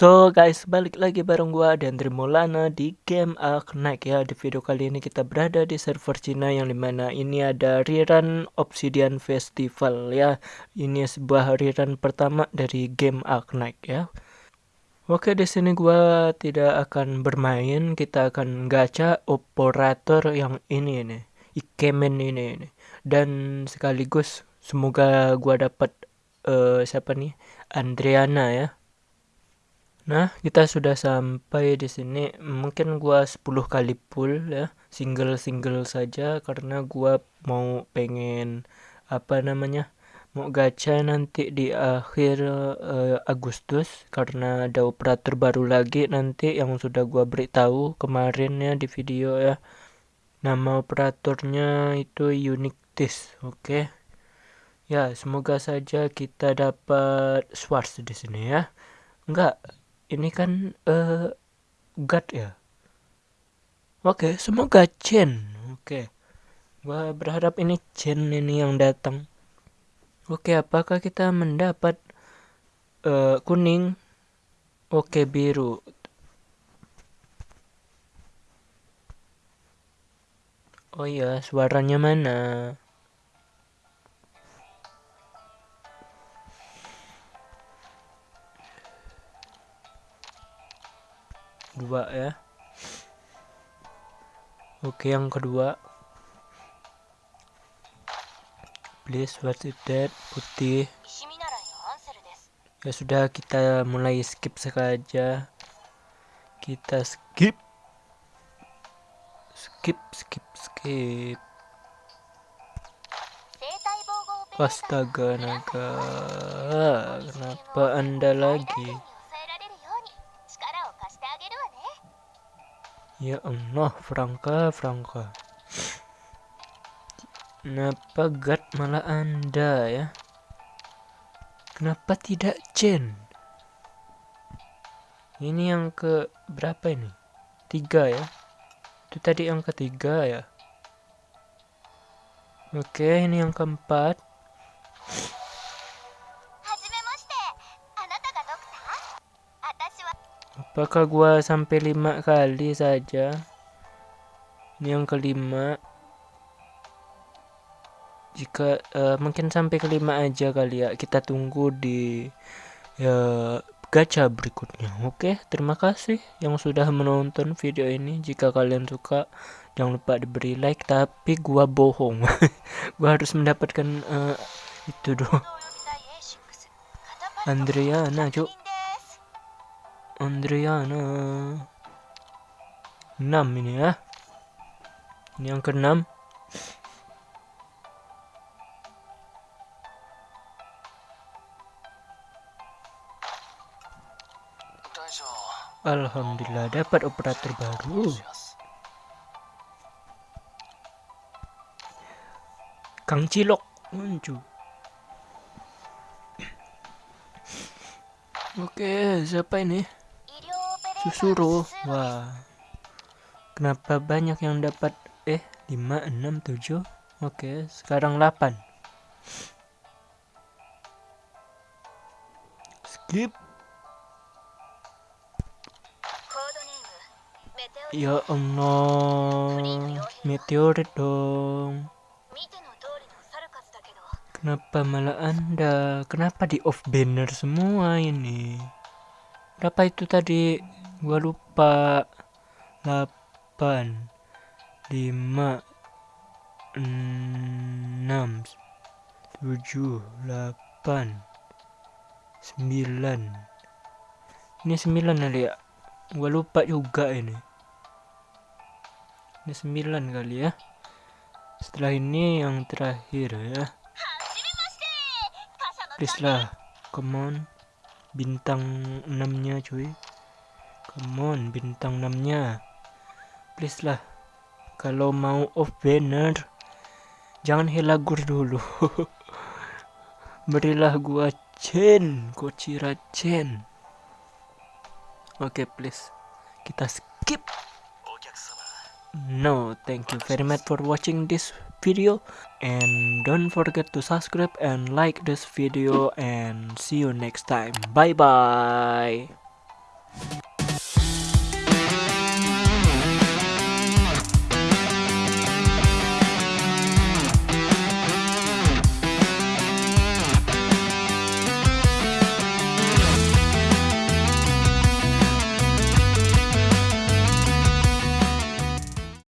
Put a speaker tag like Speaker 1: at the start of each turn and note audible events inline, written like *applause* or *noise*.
Speaker 1: So guys, balik lagi bareng gua dan Trimolana di game Arknight ya. Di video kali ini kita berada di server Cina yang di mana ini ada rerun Obsidian Festival ya. Ini sebuah rerun pertama dari game Arknight ya. Oke, di sini gua tidak akan bermain, kita akan gacha operator yang ini nih, Ikemen ini nih. Dan sekaligus semoga gua dapat uh, siapa nih? Andriana ya Nah, kita sudah sampai di sini. Mungkin gua 10 kali pull ya, single-single saja karena gua mau pengen apa namanya? Mau gacha nanti di akhir uh, Agustus karena ada operator baru lagi nanti yang sudah gua beritahu kemarin ya di video ya. Nama operatornya itu Unictis, oke. Okay? Ya, semoga saja kita dapat Swartz di sini ya. Enggak, ini kan uh, God ya? Oke semoga Chen oke. Gua berharap ini Chen ini yang datang. Oke apakah kita mendapat uh, kuning? Oke biru. Oh iya suaranya mana dua ya. Oke yang kedua. Please what is that putih. Ya sudah kita mulai skip saja. Kita skip. Skip skip skip. Astaga naga. Kenapa anda lagi Ya Allah, Franka, Franka. Kenapa God malah Anda ya? Kenapa tidak Chen? Ini yang ke berapa ini? Tiga ya? Itu tadi yang ketiga ya? Oke, ini yang keempat. Apakah gua sampai lima kali saja? Ini yang kelima. Jika uh, mungkin sampai kelima aja kali ya. Kita tunggu di ya gacha berikutnya. Oke, terima kasih yang sudah menonton video ini. Jika kalian suka, jangan lupa diberi like. Tapi gua bohong. *laughs* gua harus mendapatkan uh, itu dong. Andriana, cuk. Andriana. 6 ini ya. Ini yang keenam. Alhamdulillah dapat operator baru. Kang Cilok muncul Oke, siapa ini? Susuro. Wah. Kenapa banyak yang dapat eh 5 6 7. Oke, sekarang 8. Skip. Ya Allah, meteorit dong. Kenapa malah anda? Kenapa di off banner semua ini? Berapa itu tadi? Gua lupa. 8 5 6 7 8 9 ini 9 kali ya? Gua lupa juga ini. Ini 9 kali ya? Setelah ini yang terakhir ya. Please lah come on. Bintang 6 nya cuy Come on, bintang 6-nya. Please lah. Kalau mau off banner, jangan helagur dulu. *laughs* Berilah gua Chen, Kochira Chen. Oke, okay, please. Kita skip. No, thank you very much for watching this video and don't forget to subscribe and like this video and see you next time. Bye bye.